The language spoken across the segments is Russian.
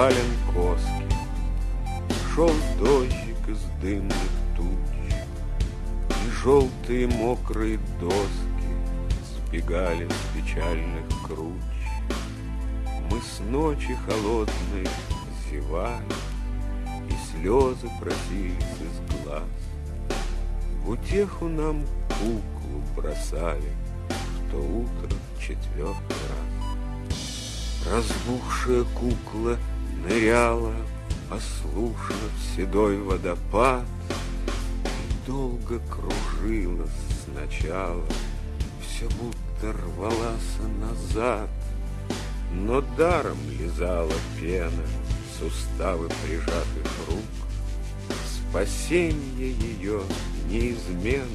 навален коски. Шел дождик из дымных туч, И желтые мокрые доски Сбегали с печальных круч. Мы с ночи холодной зевали, И слезы просились из глаз. В утеху нам куклу бросали В то утро четвертый раз. Разбухшая кукла ныряла Послушно в седой водопад И долго кружилась сначала Все будто рвалась назад Но даром лизала пена Суставы прижатых рук Спасение ее неизменно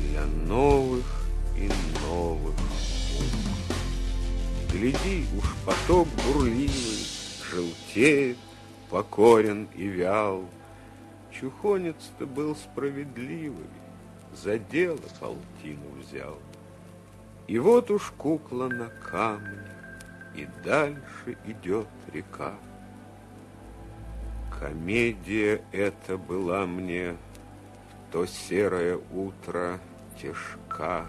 Для новых и новых. Гляди, уж поток бурливый Желтеет, покорен и вял. Чухонец-то был справедливый, За дело полтину взял. И вот уж кукла на камне, И дальше идет река. Комедия эта была мне В то серое утро тяжка.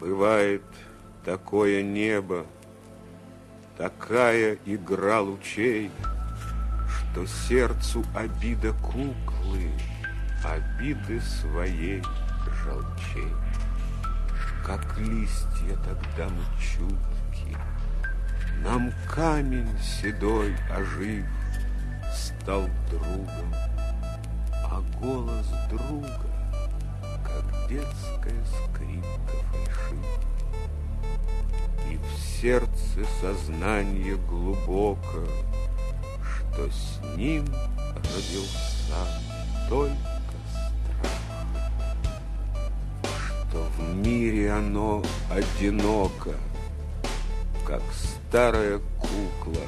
Бывает такое небо, Такая игра лучей, Что сердцу обида куклы, Обиды своей жалчей. Как листья тогда мы чутки, Нам камень седой ожив Стал другом, а голос друга, Как детская скрипка фальшивит. В сердце сознание глубоко, Что с ним родился только страх, Что в мире оно одиноко, Как старая кукла